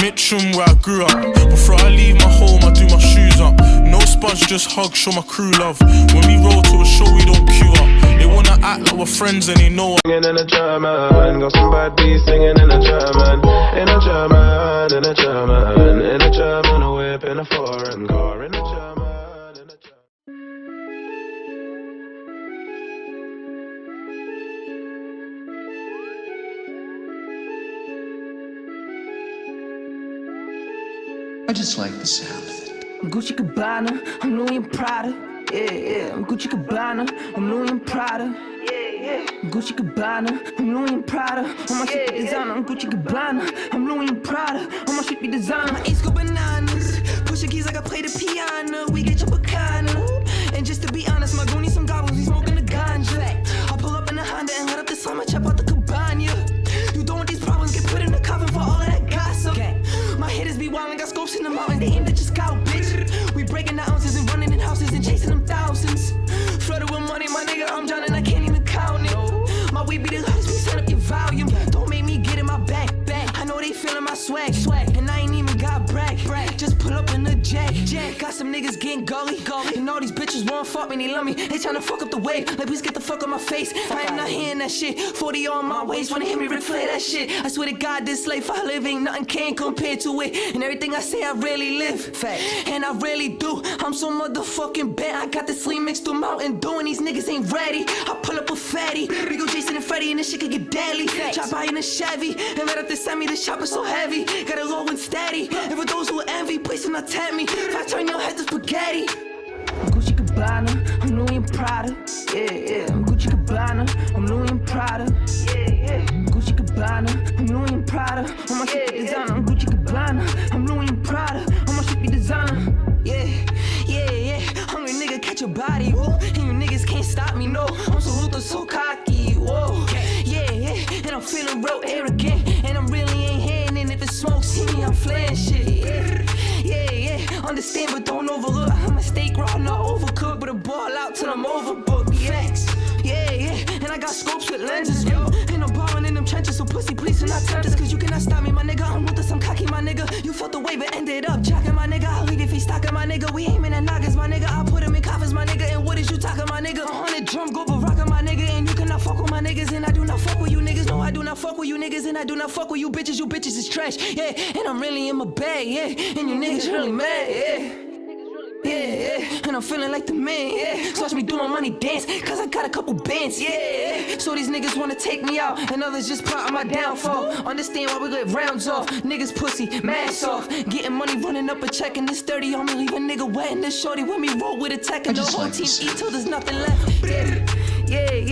Mitcham where I grew up. Before I leave my home, I do my shoes up. No spuds, just hug, show my crew love. When we roll to a show, we don't queue up. They wanna act like we're friends and they know Singing in a German, got some bad beats singing in a German, in a German, in a German, in a German, a whip in a foreign car, in a German, I just like the sound of it. I'm Gucci Gabbana, I'm Louis and Prada. Yeah, yeah, I'm Gucci Gabbana, I'm Louis and Prada. Yeah, yeah. Gucci Gabbana, I'm Louis and Prada. On my shit be designer, I'm Gucci Gabbana, I'm Louis and Prada. On my shit be designer. My East go bananas, pushing keys like I play the piano. We get your bacana. And just to be honest, my goonies jack, jack. Got some niggas getting gully, gully. And all these bitches want fuck me, they love me. They tryna fuck up the wave, like please get the fuck on my face. I am not hearing that shit. 40 on my waist, wanna hear me Flair that shit. I swear to God, this life I live ain't nothing can compare to it. And everything I say, I really live. Fact. And I really do. I'm so motherfucking bad. I got this sleep mixed to Mountain Dew, and these niggas ain't ready. I pull up a fatty. Jason and this shit could get deadly. Chop by in a Chevy. And right up the semi, the chopper so heavy. Got it low and steady. And for those who envy, please do not tempt me. If I turn your head to spaghetti. I'm Gucci Gabbana, I'm Louis and Prada. Yeah, yeah. I'm Gucci Gabbana, I'm Louis and Prada. Yeah, yeah. Gucci Gabbana, I'm Louis and Prada. On my shit be designer, I'm Gucci Gabbana, I'm Louis and Prada. On my shit be designer. Yeah, yeah, yeah. Hungry nigga, catch your body. And you niggas can't stop me, no. I'm so Luther, so feeling real arrogant. And I'm really ain't. And if it smoke, see me, I'm flaying shit. Yeah, yeah, yeah. Understand, but don't overlook. I'm a steak raw, not overcooked. But a ball out till I'm overbooked. Facts. Yeah, yeah. And I got scopes with lenses, yo. And I'm balling in them trenches, so pussy, please do not tempt us. Cause you cannot stop me, my nigga. I'm with us, I'm cocky, my nigga. You felt the wave and ended up jacking, my nigga. I'll leave if he stocking, my nigga. We aiming you niggas. And I do not fuck with you bitches. You bitches is trash, yeah. And I'm really in my bag, yeah. And you niggas really mad, yeah. Yeah, yeah, and I'm feeling like the man, yeah. So watch me do my money dance, cause I got a couple bands, yeah. So these niggas wanna take me out, and others just plotting my downfall. Understand why we get rounds off, niggas pussy, mask off. Getting money, running up a check, and this 30 on me, leave a nigga wet. And this shorty when me roll with a tech, and the whole like team eat till there's nothing left.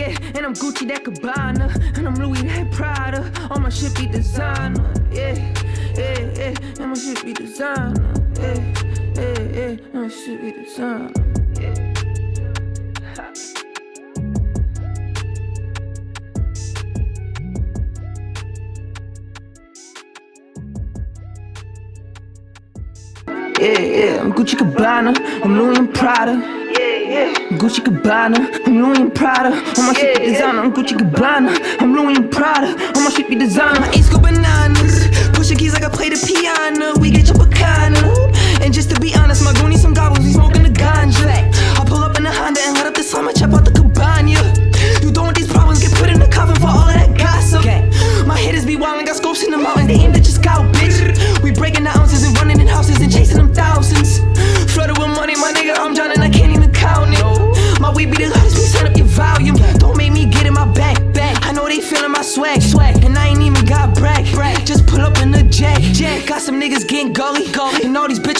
Yeah. And I'm Gucci that Cabana, and I'm Louis that Prada. All my shit be designer, yeah, yeah, yeah, and my shit be designer, yeah, yeah, yeah, and my shit be designer, yeah. Yeah, I'm Gucci Gabbana, I'm Louis and Prada. Yeah. Gucci Gabbana, I'm Louis Prada. On my shit designer, I'm Gucci Gabbana, I'm Louis Prada.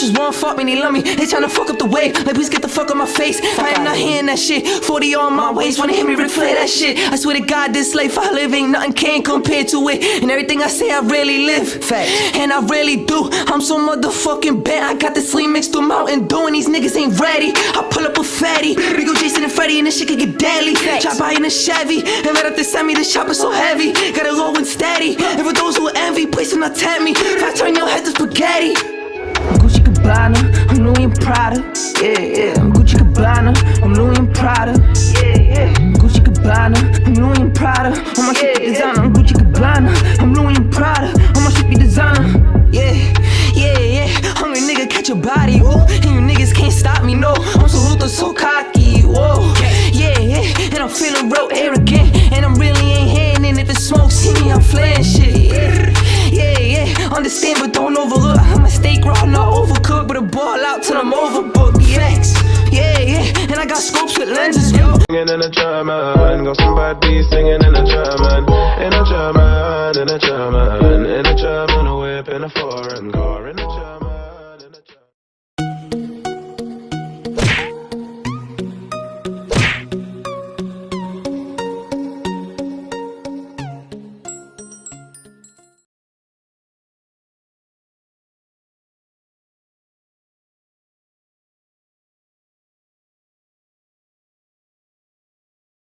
Bitches want fuck me, they love me. They tryna fuck up the wave, like please get the fuck on my face. I am not hearing that shit. 40 on my waist, wanna hear me Flair that shit. I swear to God, this life I live ain't nothing can compare to it. And everything I say, I really live. Fact. And I really do. I'm so motherfucking bad. I got this sleep mixed to Mountain Dew, and these niggas ain't ready. I pull up a fatty. We go Jason and Freddy, and this shit could get deadly. Chop by in a Chevy. And right up the semi, the chopper so heavy. Got it low and steady. And for those who envy, please do not tempt me. If I turn your head to spaghetti. Gucci Gabbana, I'm Louis and Prada. Yeah, yeah. I'm Gucci Gabbana, I'm Louis and Prada. Yeah, yeah. I'm Gucci Gabbana, I'm Louis and Prada. On my shit be designer, I'm Gucci Gabbana, I'm and I got scopes with lenses, yo. Singing in a German, got some bad beats singing in a German, in a German, in a German, in a German, a whip in a foreign car, in a German.